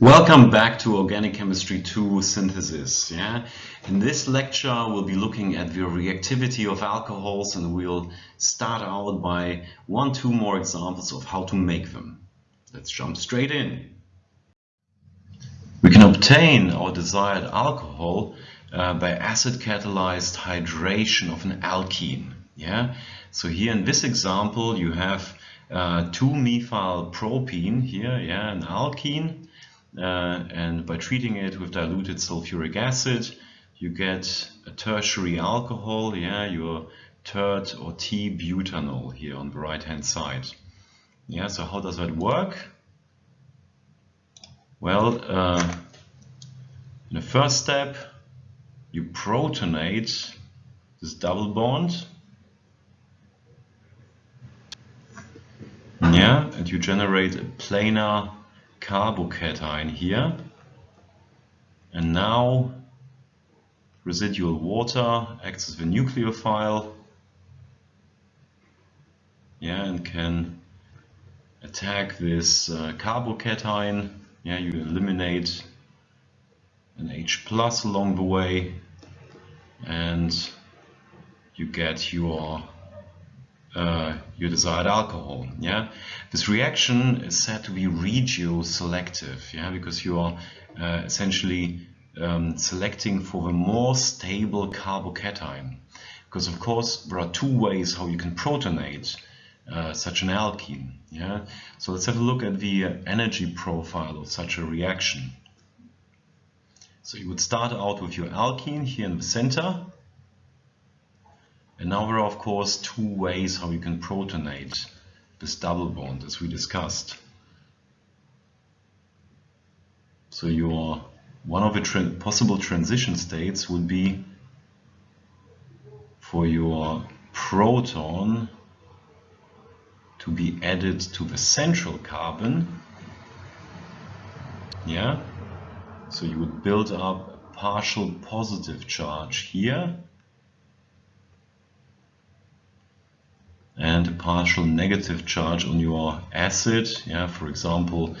Welcome back to Organic Chemistry 2 Synthesis. Yeah? In this lecture we'll be looking at the reactivity of alcohols and we'll start out by one, two more examples of how to make them. Let's jump straight in. We can obtain our desired alcohol uh, by acid catalyzed hydration of an alkene. Yeah? So here in this example you have uh, 2-methylpropene here, yeah, an alkene uh, and by treating it with diluted sulfuric acid you get a tertiary alcohol, yeah, your tert or T-butanol here on the right hand side. Yeah, so how does that work? Well, uh, in the first step you protonate this double bond yeah, and you generate a planar carbocation here. And now residual water acts as the nucleophile yeah, and can attack this uh, carbocation. Yeah, you eliminate an H plus along the way and you get your uh, your desired alcohol. Yeah, this reaction is said to be regioselective. Yeah, because you are uh, essentially um, selecting for the more stable carbocation. Because of course there are two ways how you can protonate uh, such an alkene. Yeah, so let's have a look at the energy profile of such a reaction. So you would start out with your alkene here in the center and now there are of course two ways how you can protonate this double bond as we discussed. So your one of the tra possible transition states would be for your proton to be added to the central carbon. Yeah, so you would build up a partial positive charge here and a partial negative charge on your acid. Yeah, for example,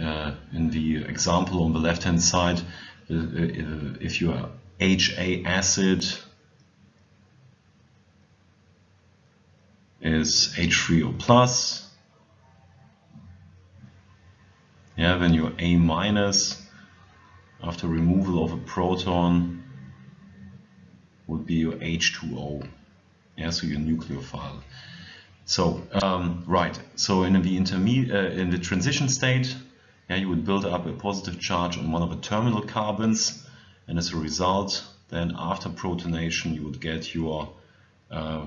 uh, in the example on the left hand side, if you are HA acid is H3O plus, yeah, then your A minus after removal of a proton would be your H2O, yeah, so your nucleophile. So, um, right, so in the, intermediate, uh, in the transition state, yeah, you would build up a positive charge on one of the terminal carbons, and as a result, then after protonation, you would get your uh,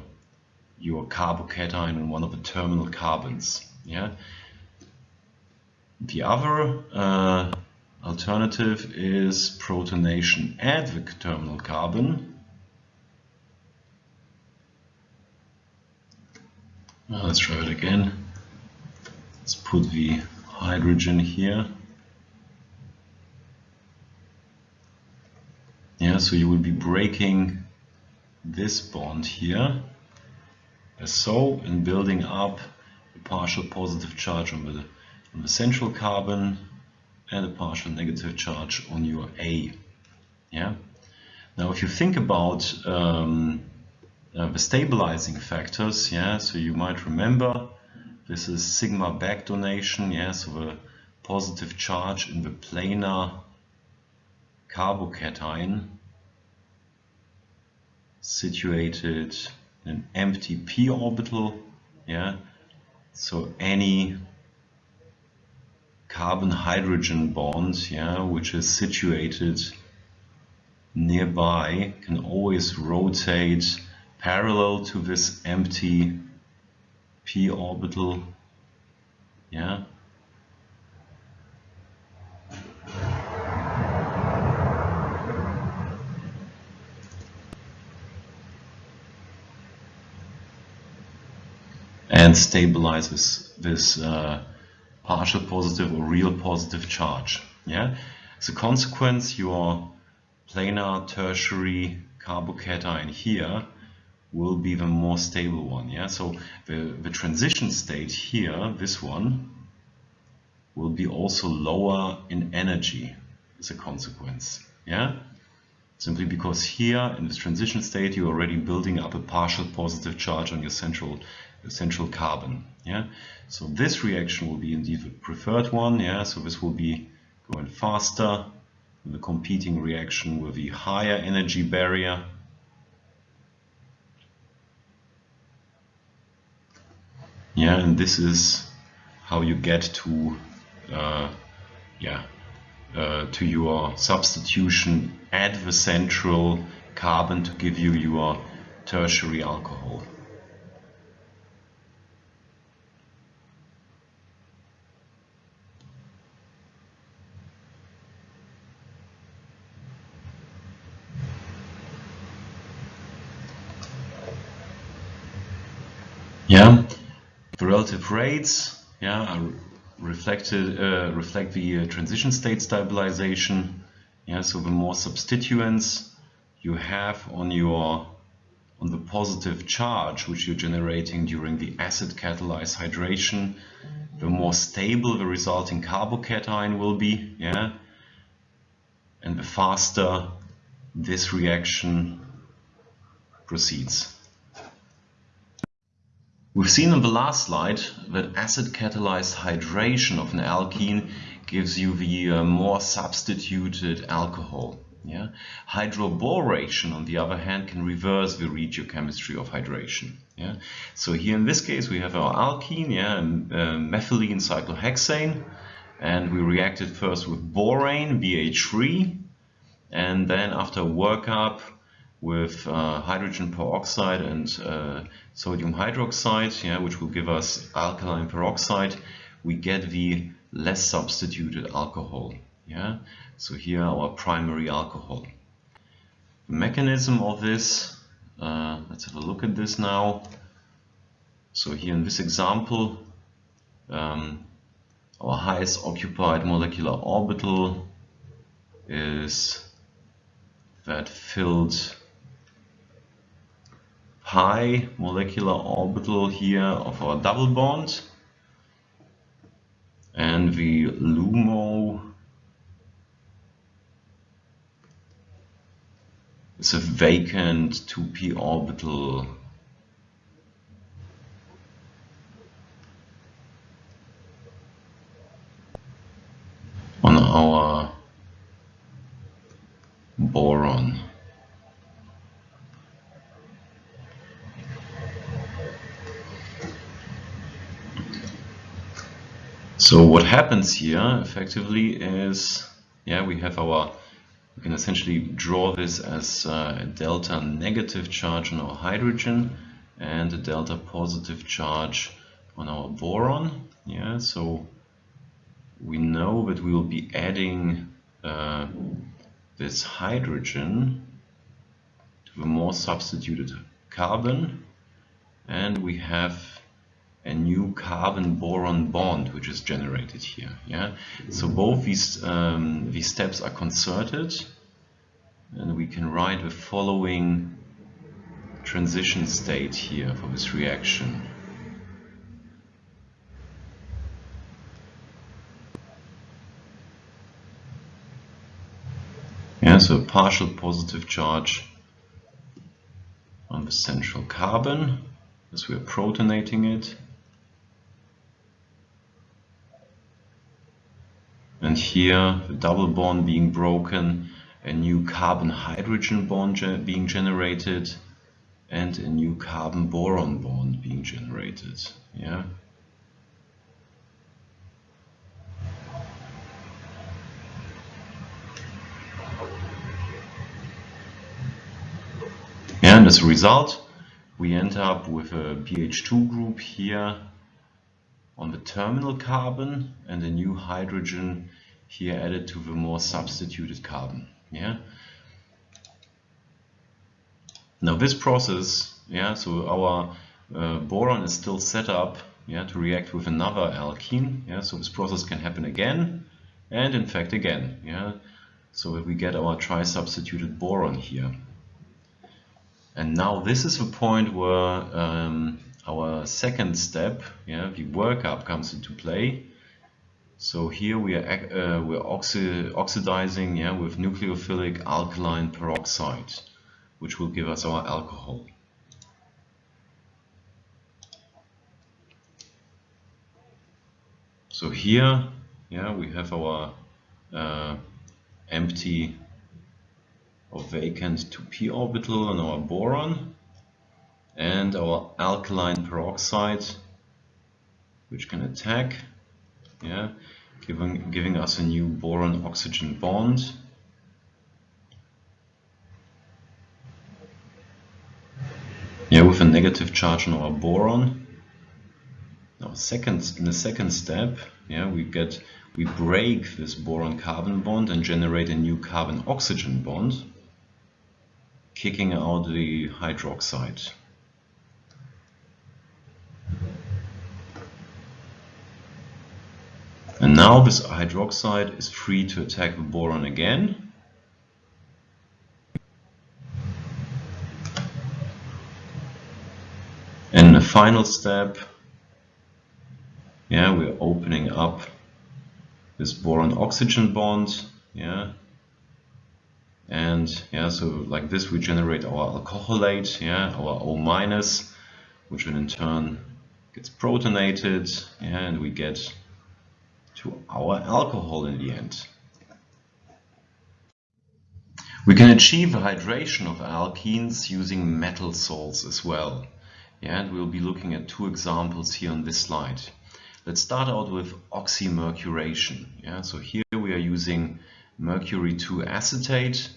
your carbocation on one of the terminal carbons. Yeah. The other uh, alternative is protonation at the terminal carbon, Now let's try it again. Let's put the hydrogen here. Yeah, so you will be breaking this bond here as so and building up a partial positive charge on the, on the central carbon and a partial negative charge on your A. Yeah. Now if you think about um, uh, Uh, the stabilizing factors, yeah, so you might remember this is sigma back donation, yeah, so the positive charge in the planar carbocation situated in an empty p orbital, yeah, so any carbon hydrogen bond, yeah, which is situated nearby can always rotate parallel to this empty p orbital yeah? And stabilizes this uh, partial positive or real positive charge yeah? As a consequence your planar tertiary carbocation here will be the more stable one. Yeah, so the, the transition state here, this one, will be also lower in energy as a consequence. Yeah, simply because here in this transition state you're already building up a partial positive charge on your central central carbon. Yeah, so this reaction will be indeed the preferred one. Yeah, so this will be going faster. The competing reaction with the higher energy barrier. Yeah, and this is how you get to uh, yeah uh, to your substitution at the central carbon to give you your tertiary alcohol. Yeah, the relative rates yeah, are reflected uh, reflect the uh, transition state stabilization. Yeah, so the more substituents you have on your on the positive charge which you're generating during the acid catalyzed hydration, the more stable the resulting carbocation will be. Yeah, and the faster this reaction proceeds. We've seen on the last slide that acid-catalyzed hydration of an alkene gives you the uh, more substituted alcohol. Yeah? Hydroboration, on the other hand, can reverse the regiochemistry of hydration. Yeah? So here in this case we have our alkene, yeah, uh, methylene cyclohexane, and we reacted first with borane, BH3, and then after workup with uh, hydrogen peroxide and uh, sodium hydroxide, yeah, which will give us alkaline peroxide, we get the less substituted alcohol. Yeah, so here our primary alcohol. The mechanism of this, uh, let's have a look at this now. So here in this example, um, our highest occupied molecular orbital is that filled pi molecular orbital here of our double bond and the LUMO is a vacant 2p orbital on our boron. So what happens here effectively is, yeah, we have our, we can essentially draw this as a delta negative charge on our hydrogen and a delta positive charge on our boron. Yeah, so we know that we will be adding uh, this hydrogen to the more substituted carbon and we have a new carbon boron bond which is generated here yeah? So both these um, these steps are concerted and we can write the following transition state here for this reaction. Yeah so a partial positive charge on the central carbon as we are protonating it and here the double bond being broken, a new carbon hydrogen bond ge being generated and a new carbon boron bond being generated. Yeah. And as a result, we end up with a BH2 group here on the terminal carbon and a new hydrogen here added to the more substituted carbon. Yeah. Now this process, yeah, so our uh, boron is still set up, yeah, to react with another alkene. Yeah, so this process can happen again, and in fact again. Yeah, so we get our tri-substituted boron here. And now this is the point where um, our second step, yeah, the workup comes into play. So here we are uh, we're oxi oxidizing yeah, with nucleophilic alkaline peroxide, which will give us our alcohol. So here, yeah, we have our uh, empty or vacant 2p orbital on our boron and our alkaline peroxide, which can attack yeah, giving, giving us a new boron-oxygen bond. Yeah, with a negative charge on our boron. Now, second, in the second step, yeah, we get we break this boron-carbon bond and generate a new carbon-oxygen bond, kicking out the hydroxide. And now this hydroxide is free to attack the boron again. And the final step, yeah, we're opening up this boron-oxygen bond, yeah, and yeah, so like this we generate our alcoholate, yeah, our O minus, which in turn gets protonated, yeah, and we get to our alcohol in the end. We can achieve hydration of alkenes using metal salts as well. Yeah, and we'll be looking at two examples here on this slide. Let's start out with oxymercuration. Yeah, so here we are using mercury 2 acetate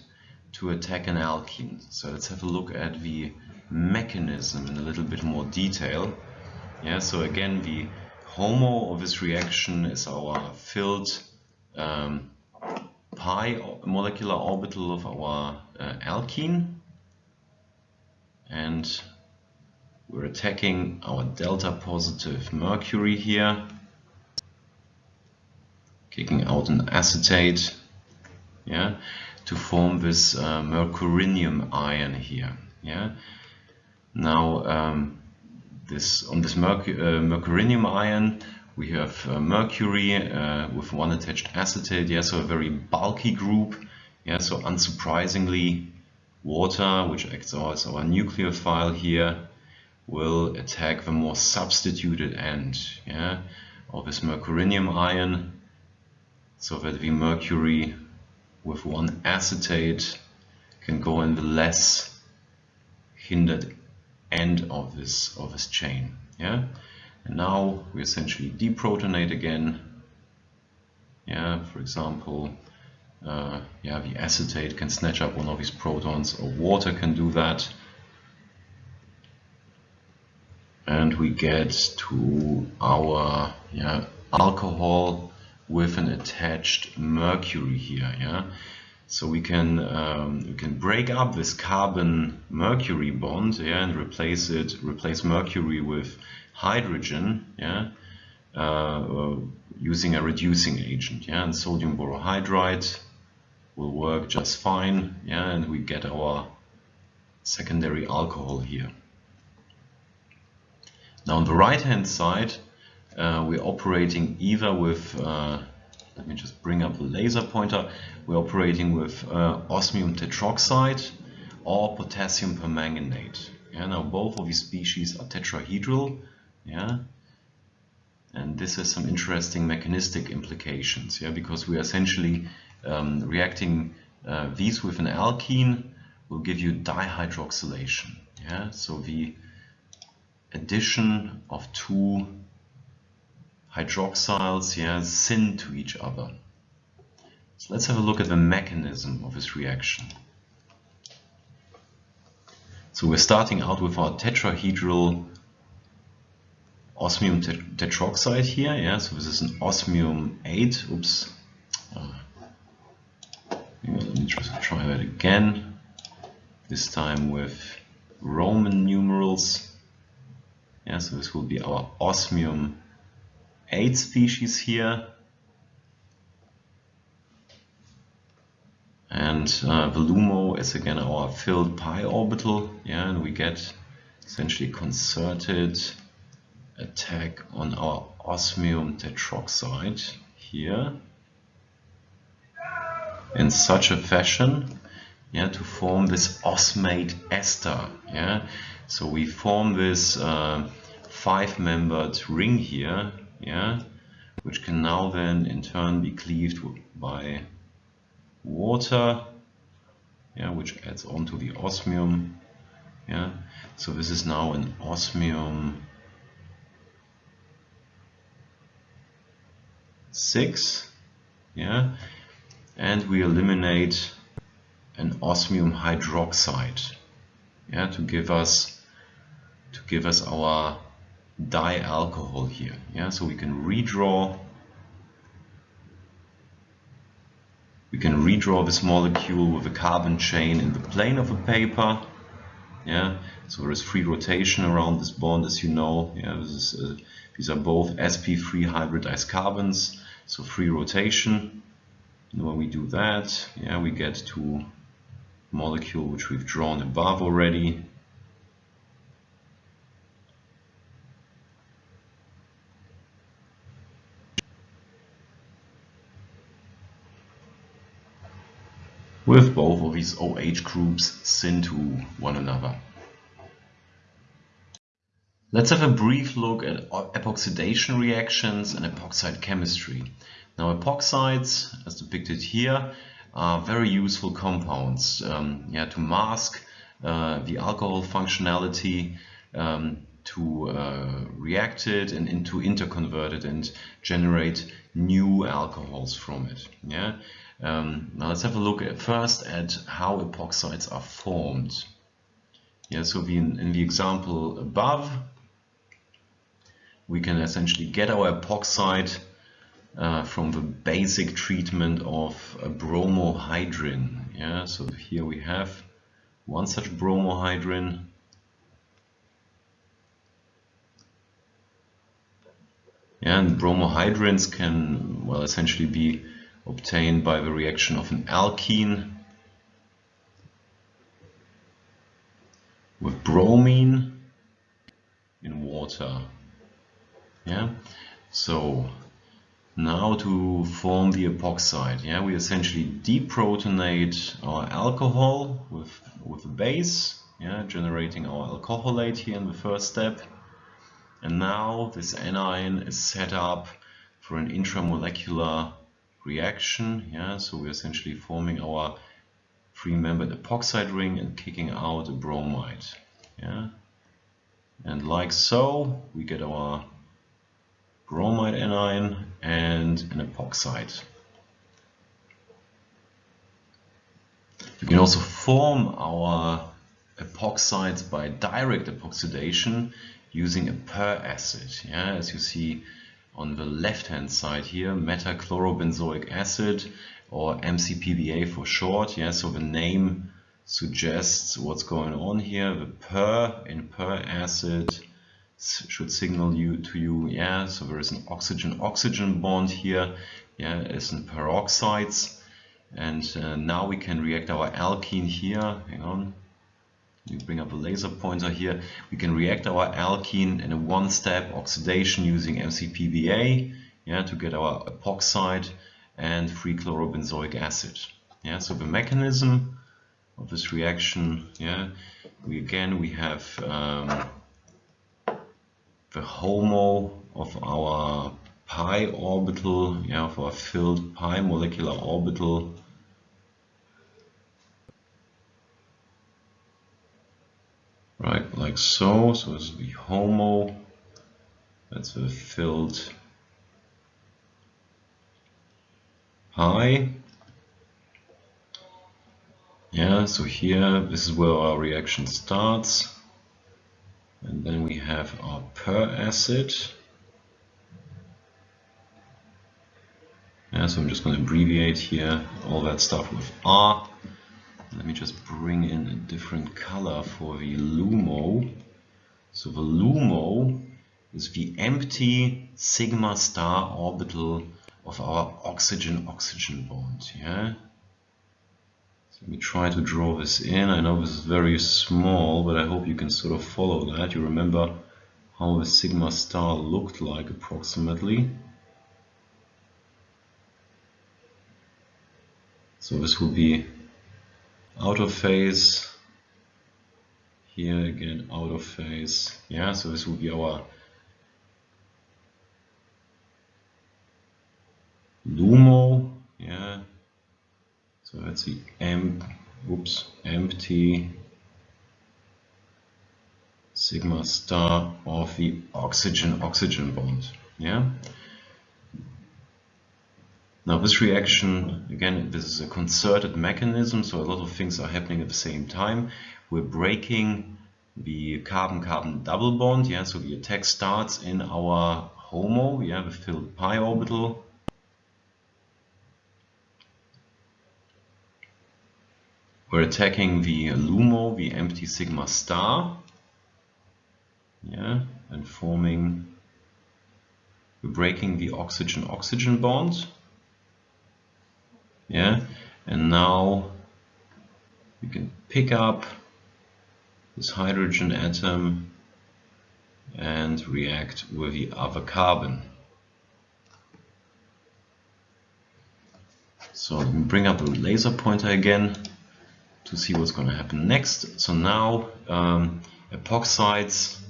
to attack an alkene. So let's have a look at the mechanism in a little bit more detail. Yeah, so again, the HOMO of this reaction is our filled um, pi molecular orbital of our uh, alkene. And we're attacking our delta positive mercury here kicking out an acetate yeah to form this uh, mercurinium ion here yeah. Now um, this on this merc uh, mercurinium ion we have uh, mercury uh, with one attached acetate yeah so a very bulky group yeah so unsurprisingly water which acts as our nucleophile here will attack the more substituted end yeah of this mercurinium ion so that the mercury with one acetate can go in the less hindered end of this of this chain. Yeah, and now we essentially deprotonate again. Yeah, for example, uh, yeah, the acetate can snatch up one of these protons, or water can do that. And we get to our yeah, alcohol with an attached mercury here. Yeah, so we can um, we can break up this carbon mercury bond yeah, and replace it replace mercury with hydrogen yeah uh, using a reducing agent yeah and sodium borohydride will work just fine yeah and we get our secondary alcohol here. Now on the right hand side uh, we're operating either with uh, let me just bring up the laser pointer. We're operating with uh, osmium tetroxide or potassium permanganate. Yeah, now both of these species are tetrahedral. Yeah, and this has some interesting mechanistic implications. Yeah, because we are essentially um, reacting uh, these with an alkene will give you dihydroxylation. Yeah, so the addition of two hydroxyls yeah, syn to each other. So let's have a look at the mechanism of this reaction. So we're starting out with our tetrahedral osmium tetroxide here. Yeah, so this is an osmium 8. Oops. Uh, let me just try that again. This time with Roman numerals. Yeah, so this will be our osmium eight species here. And uh, the LUMO is again our filled pi orbital, yeah, and we get essentially concerted attack on our osmium tetroxide here in such a fashion yeah, to form this osmate ester. Yeah? So we form this uh, five-membered ring here, yeah, which can now then in turn be cleaved by water, yeah, which adds on to the osmium. Yeah, so this is now an osmium 6 yeah and we eliminate an osmium hydroxide yeah to give us to give us our dialcohol here. Yeah so we can redraw we can redraw this molecule with a carbon chain in the plane of a paper. Yeah so there is free rotation around this bond as you know. Yeah is uh, these are both sp3 hybridized carbons so free rotation. And when we do that yeah we get to molecule which we've drawn above already with both of these OH groups syn to one another. Let's have a brief look at epoxidation reactions and epoxide chemistry. Now epoxides, as depicted here, are very useful compounds um, yeah, to mask uh, the alcohol functionality, um, to uh, react it and to interconvert it and generate new alcohols from it. Yeah. Um, now let's have a look at first at how epoxides are formed. Yeah, so the, in the example above, we can essentially get our epoxide uh, from the basic treatment of a bromohydrin. Yeah, so here we have one such bromohydrin. Yeah, and bromohydrins can, well, essentially be obtained by the reaction of an alkene with bromine in water. Yeah, so now to form the epoxide, yeah, we essentially deprotonate our alcohol with with a base, yeah, generating our alcoholate here in the first step. And now this anion is set up for an intramolecular reaction. Yeah, so we're essentially forming our three-membered epoxide ring and kicking out a bromide. Yeah, and like so, we get our bromide anion and an epoxide. We can also form our epoxides by direct epoxidation using a per acid. Yeah, as you see on the left hand side here, metachlorobenzoic acid or MCPBA for short. Yeah, so the name suggests what's going on here. The per in per acid should signal you to you, yeah, so there is an oxygen-oxygen bond here, yeah, as in peroxides. And uh, now we can react our alkene here, hang on, you bring up a laser pointer here, we can react our alkene in a one-step oxidation using MCPBA yeah, to get our epoxide and free chlorobenzoic acid. Yeah, so the mechanism of this reaction, yeah, we again we have um, the HOMO of our pi orbital, yeah, of our filled pi molecular orbital right like so so this is be homo that's the filled pi yeah so here this is where our reaction starts. And then we have our per acid yeah so I'm just going to abbreviate here all that stuff with R let me just bring in a different color for the LUMO. So the LUMO is the empty sigma star orbital of our oxygen-oxygen bond. Yeah. So let me try to draw this in. I know this is very small, but I hope you can sort of follow that. You remember how the sigma star looked like approximately. So this will be out of phase. Here again, out of phase. Yeah, so this will be our LUMO. Yeah. So let's see, M, oops, empty sigma star of the oxygen-oxygen bond. Yeah. Now this reaction, again, this is a concerted mechanism, so a lot of things are happening at the same time. We're breaking the carbon-carbon double bond, yeah, so the attack starts in our HOMO, yeah, the filled pi orbital. We're attacking the LUMO, the empty sigma star, yeah, and forming, we're breaking the oxygen-oxygen bond yeah? And now we can pick up this hydrogen atom and react with the other carbon. So let me bring up the laser pointer again to see what's going to happen next. So now um, epoxides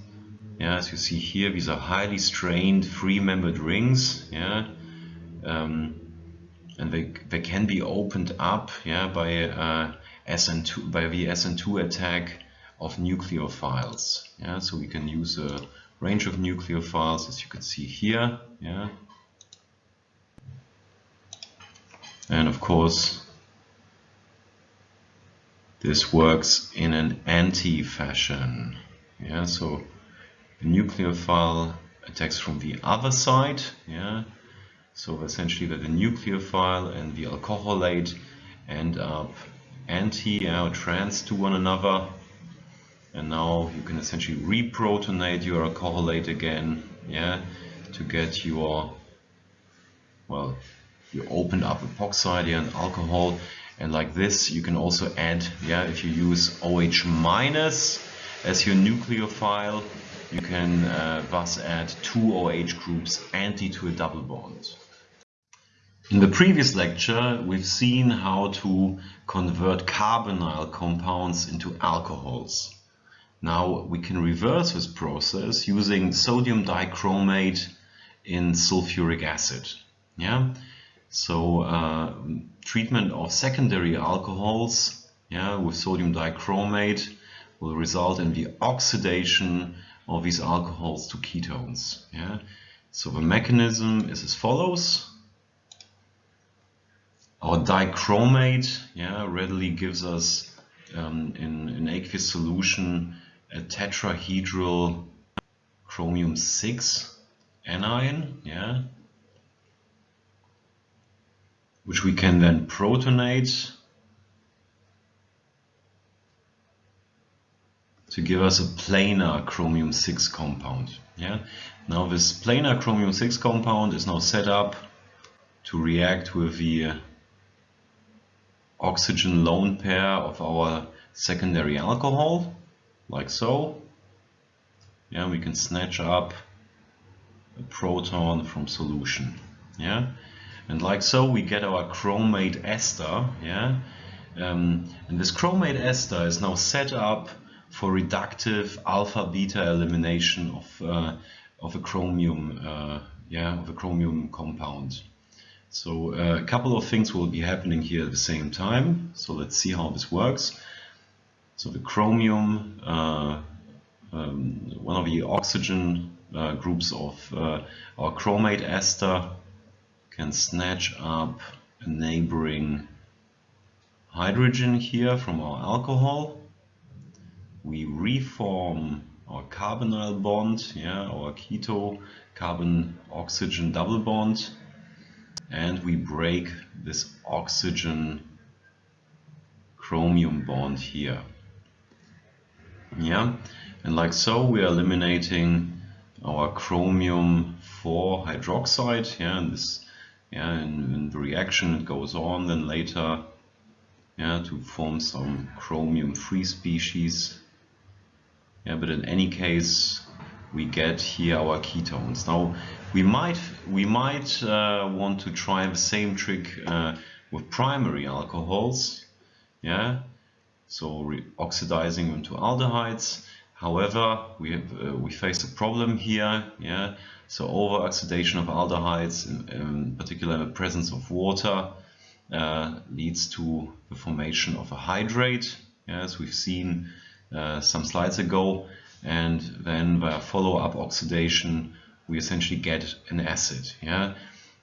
yeah, as you see here, these are highly strained, free-membered rings. Yeah, um, and they they can be opened up yeah by uh, SN2 by the SN2 attack of nucleophiles yeah. So we can use a range of nucleophiles as you can see here yeah. And of course this works in an anti fashion yeah. So the nucleophile attacks from the other side yeah so essentially that the nucleophile and the alcoholate end up anti or trans to one another. And now you can essentially reprotonate your alcoholate again, yeah, to get your, well, you opened up epoxide and alcohol. And like this, you can also add, yeah, if you use OH minus as your nucleophile, you can uh, thus add two OH groups anti to a double bond. In the previous lecture, we've seen how to convert carbonyl compounds into alcohols. Now we can reverse this process using sodium dichromate in sulfuric acid. Yeah, so uh, treatment of secondary alcohols yeah, with sodium dichromate will result in the oxidation of these alcohols to ketones. Yeah, so the mechanism is as follows. Our dichromate yeah, readily gives us um, in, an aqueous solution a tetrahedral chromium 6 anion, yeah, which we can then protonate to give us a planar chromium 6 compound. Yeah. Now this planar chromium 6 compound is now set up to react with the oxygen lone pair of our secondary alcohol, like so. Yeah, we can snatch up a proton from solution. Yeah, and like so we get our chromate ester. Yeah, um, and this chromate ester is now set up for reductive alpha beta elimination of uh, of a chromium. Uh, yeah, of a chromium compound. So uh, a couple of things will be happening here at the same time. So let's see how this works. So the chromium, uh, um, one of the oxygen uh, groups of uh, our chromate ester can snatch up a neighboring hydrogen here from our alcohol. We reform our carbonyl bond, yeah, our keto carbon oxygen double bond and we break this oxygen chromium bond here. Yeah, and like so we are eliminating our chromium 4 hydroxide. Yeah, and this yeah, in, in the reaction it goes on then later yeah, to form some chromium free species. Yeah, but in any case we get here our ketones. Now we might we might uh, want to try the same trick uh, with primary alcohols, yeah, so oxidizing them to aldehydes. However, we have, uh, we face a problem here, yeah. So over-oxidation of aldehydes, in, in particular in the presence of water, uh, leads to the formation of a hydrate, as we've seen uh, some slides ago, and then via follow-up oxidation, we essentially get an acid, yeah.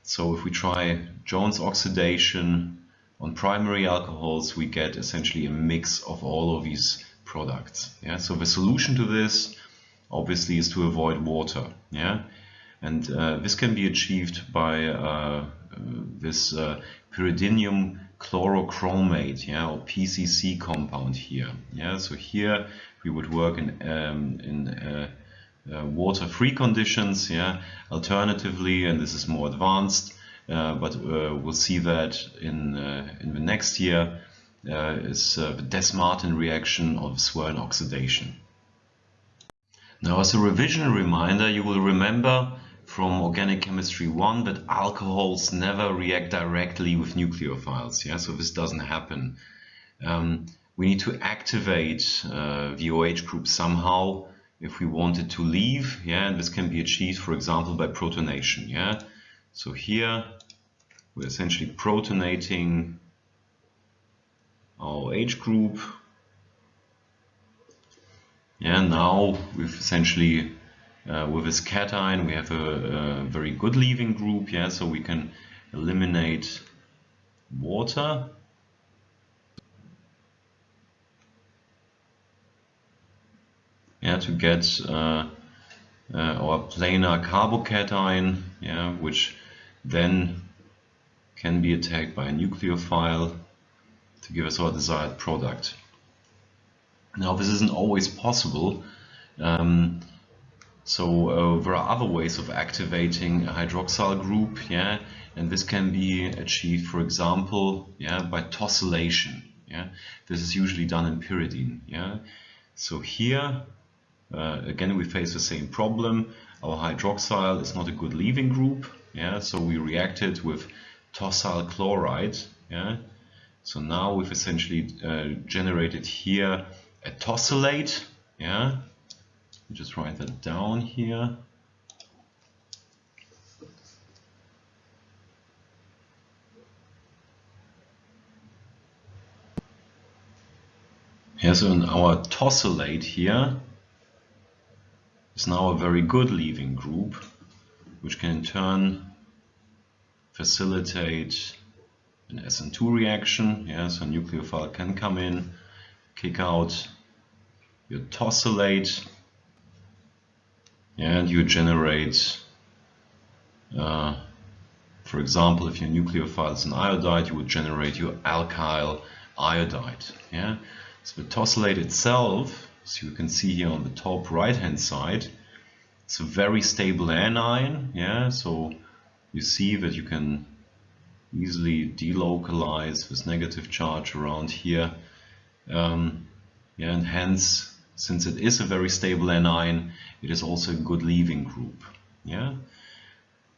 So if we try Jones oxidation on primary alcohols, we get essentially a mix of all of these products. Yeah, so the solution to this obviously is to avoid water. Yeah, and uh, this can be achieved by uh, this uh, pyridinium chlorochromate, yeah, or PCC compound here. Yeah, so here we would work in um, in uh, uh, water-free conditions. Yeah, alternatively, and this is more advanced, uh, but we'll see that in in the next year uh, is uh, the Dess-Martin reaction of Swern oxidation. Now as a revision reminder, you will remember from organic chemistry 1 that alcohols never react directly with nucleophiles. Yeah, so this doesn't happen. Um, we need to activate uh, the OH group somehow if we want it to leave. Yeah, and this can be achieved, for example, by protonation. Yeah, so here we're essentially protonating our age group. Yeah, now we've essentially uh, with this cation we have a, a, very good leaving group. Yeah, so we can eliminate water. Yeah, to get uh, uh, our planar carbocation, yeah, which then can be attacked by a nucleophile to give us our desired product. Now this isn't always possible. Um, so uh, there are other ways of activating a hydroxyl group, yeah, and this can be achieved, for example, yeah, by tosylation. Yeah, this is usually done in pyridine. Yeah, so here uh, again we face the same problem. Our hydroxyl is not a good leaving group. Yeah, so we reacted with tosyl chloride. Yeah, so now we've essentially uh, generated here a tosylate. Yeah, just write that down here. Yeah, so in our tosylate here is now a very good leaving group, which can in turn facilitate an SN2 reaction. Yeah, so a nucleophile can come in, kick out your tosylate, and you generate, uh, for example, if your nucleophile is an iodide, you would generate your alkyl iodide. Yeah, so the tosylate itself, so you can see here on the top right hand side, it's a very stable anion. Yeah, so you see that you can easily delocalize this negative charge around here. Um, yeah, and hence, since it is a very stable anion, it is also a good leaving group. Yeah,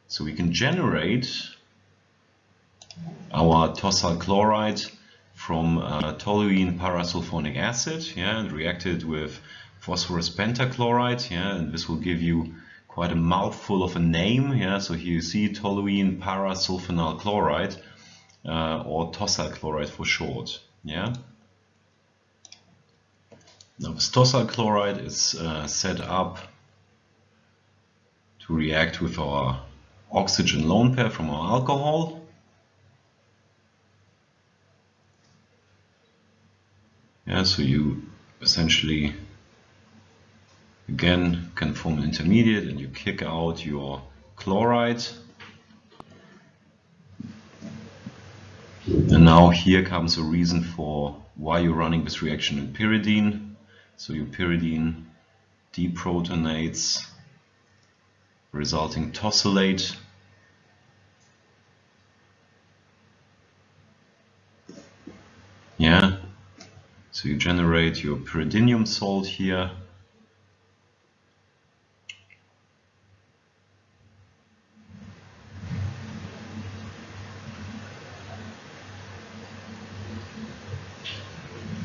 so we can generate our tosyl chloride from uh, toluene parasulfonic acid, yeah, and reacted with phosphorus pentachloride, yeah, and this will give you quite a mouthful of a name. Yeah, so here you see toluene parasulfonyl chloride uh, or tosyl chloride for short. Yeah. Now this tosyl chloride is uh, set up to react with our oxygen lone pair from our alcohol. Yeah, so you essentially again can form an intermediate and you kick out your chloride and now here comes a reason for why you're running this reaction in pyridine so your pyridine deprotonates resulting tosylate yeah? So you generate your pyridinium salt here.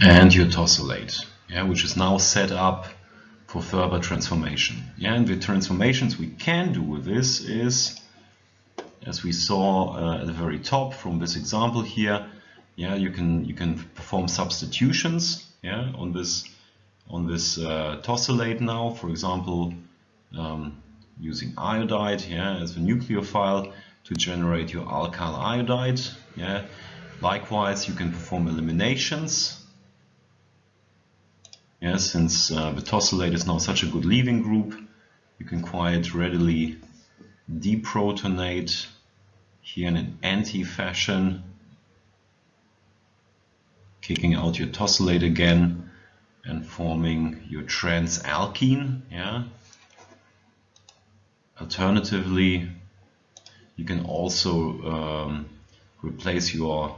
And your tosylate, yeah, which is now set up for further transformation. Yeah, and the transformations we can do with this is, as we saw uh, at the very top from this example here, yeah, you can you can perform substitutions, yeah, on this on this uh, tosylate now. For example, um, using iodide, yeah, as the nucleophile to generate your alkyl iodide, yeah. Likewise, you can perform eliminations yeah, since uh, the tosylate is now such a good leaving group, you can quite readily deprotonate here in an anti-fashion, kicking out your tosylate again and forming your transalkene. Yeah. Alternatively, you can also um, replace your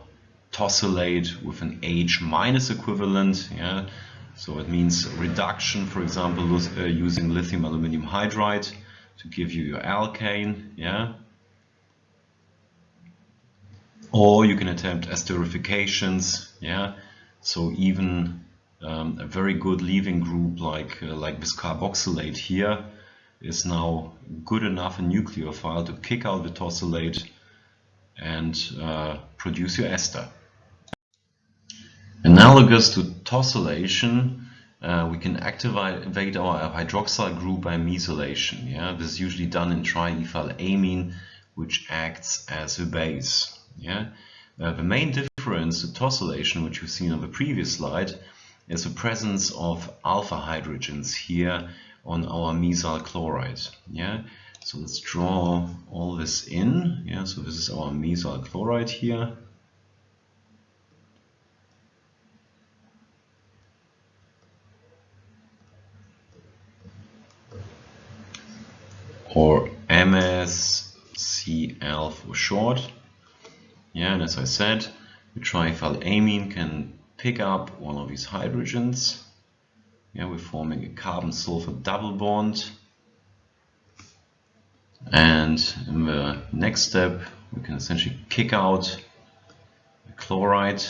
tosylate with an H minus equivalent. Yeah. So it means reduction, for example, uh, using lithium aluminum hydride to give you your alkane, yeah. Or you can attempt esterifications, yeah. So even um, a very good leaving group like uh, like this carboxylate here is now good enough a nucleophile to kick out the tosylate and uh, produce your ester. Analogous to tosylation, uh, we can activate our hydroxyl group by mesylation. Yeah, this is usually done in triethylamine, which acts as a base. Yeah, uh, the main difference to tosylation, which we've seen on the previous slide, is the presence of alpha hydrogens here on our mesyl chloride. Yeah, so let's draw all this in. Yeah, so this is our mesyl chloride here. Or MSCl for short. Yeah, and as I said, the triethylamine can pick up one of these hydrogens. Yeah, we're forming a carbon-sulfur double bond. And in the next step, we can essentially kick out the chloride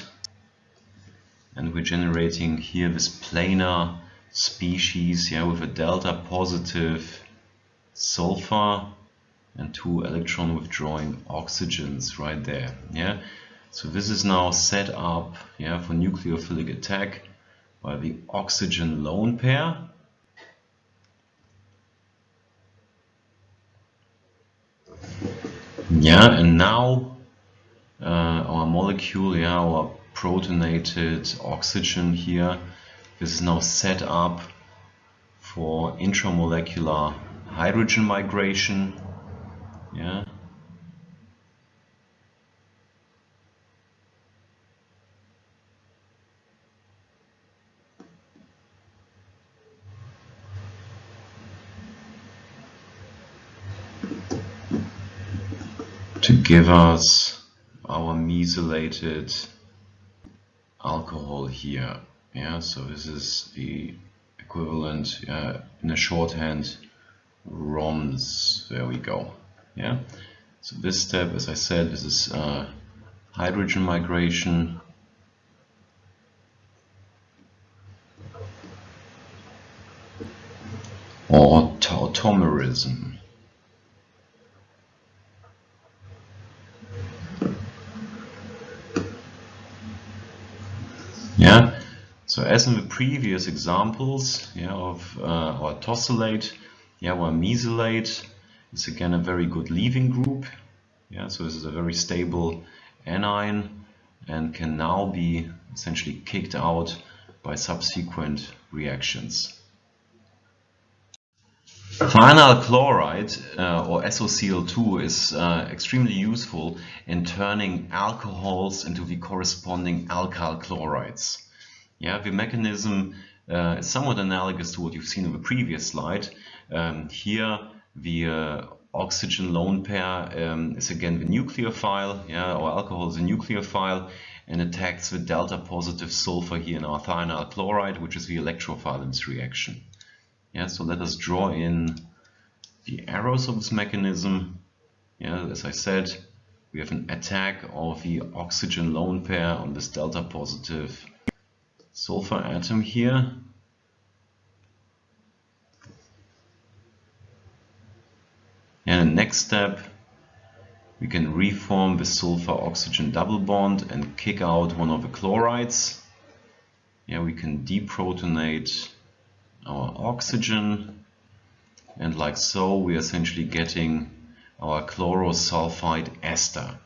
and we're generating here this planar species yeah, with a delta positive sulfur and two electron withdrawing oxygens right there yeah? So this is now set up yeah for nucleophilic attack by the oxygen lone pair. Yeah and now uh, our molecule yeah our protonated oxygen here this is now set up for intramolecular hydrogen migration. Yeah. to give us our mesylated alcohol here. Yeah, so this is the equivalent uh, in a shorthand ROMs. There we go. Yeah. So this step, as I said, this is uh, hydrogen migration. Or tautomerism. Yeah. So as in the previous examples yeah, of uh, our tosylate, yeah, well, mesylate is again a very good leaving group. Yeah, so this is a very stable anion and can now be essentially kicked out by subsequent reactions. Thionyl chloride uh, or SOCl2 is uh, extremely useful in turning alcohols into the corresponding alkyl chlorides. Yeah, the mechanism uh, is somewhat analogous to what you've seen in the previous slide. Um, here the uh, oxygen lone pair um, is again the nucleophile, yeah, or alcohol is a nucleophile and attacks the delta positive sulfur here in our thionyl chloride, which is the electrophile in this reaction. Yeah, so let us draw in the arrows of this mechanism. Yeah, as I said, we have an attack of the oxygen lone pair on this delta positive sulfur atom here. And the next step, we can reform the sulfur oxygen double bond and kick out one of the chlorides. Yeah, we can deprotonate our oxygen and like so we're essentially getting our chlorosulfite ester.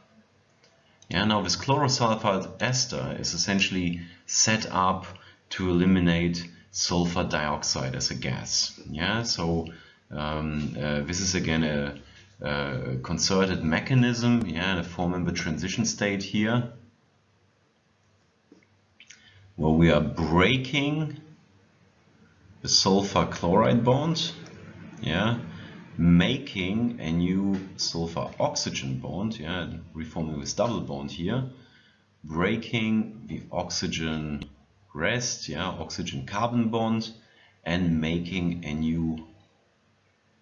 Yeah, now this chlorosulfite ester is essentially set up to eliminate sulfur dioxide as a gas. Yeah, so um, uh, this is again a, a, concerted mechanism, yeah, a four-member transition state here, where we are breaking the sulfur chloride bond, yeah, making a new sulfur oxygen bond, yeah, reforming this double bond here, breaking the oxygen rest, yeah, oxygen carbon bond, and making a new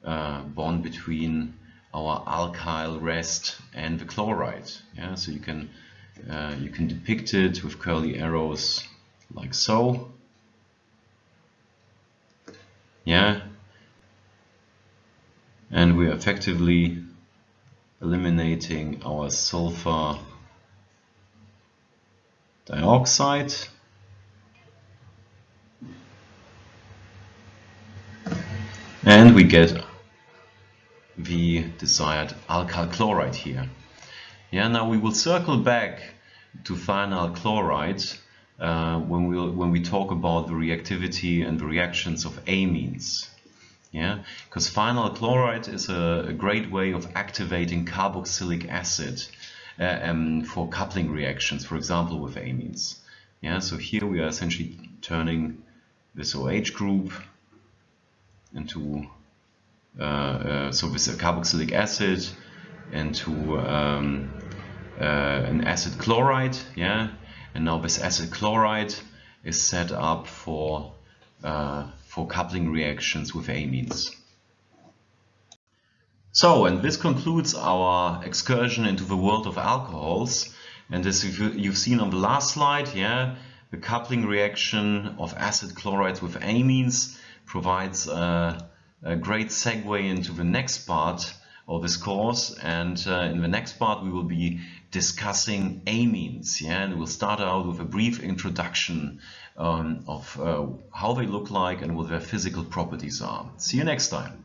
uh, bond between our alkyl rest and the chloride. Yeah, so you can uh, you can depict it with curly arrows like so. Yeah, and we're effectively eliminating our sulfur dioxide and we get the desired alkyl chloride here. Yeah, now we will circle back to thionyl chloride uh, when we when we talk about the reactivity and the reactions of amines yeah because thionyl chloride is a, a, great way of activating carboxylic acid uh, um, for coupling reactions for example with amines yeah so here we are essentially turning this OH group into so with a carboxylic acid into um, uh, an acid chloride yeah and now this acid chloride is set up for uh, for coupling reactions with amines. So, and this concludes our excursion into the world of alcohols. And as you've seen on the last slide, yeah, the coupling reaction of acid chlorides with amines provides a, a great segue into the next part of this course. And uh, in the next part, we will be discussing amines. Yeah, and we'll start out with a brief introduction um, of uh, how they look like and what their physical properties are. See you next time.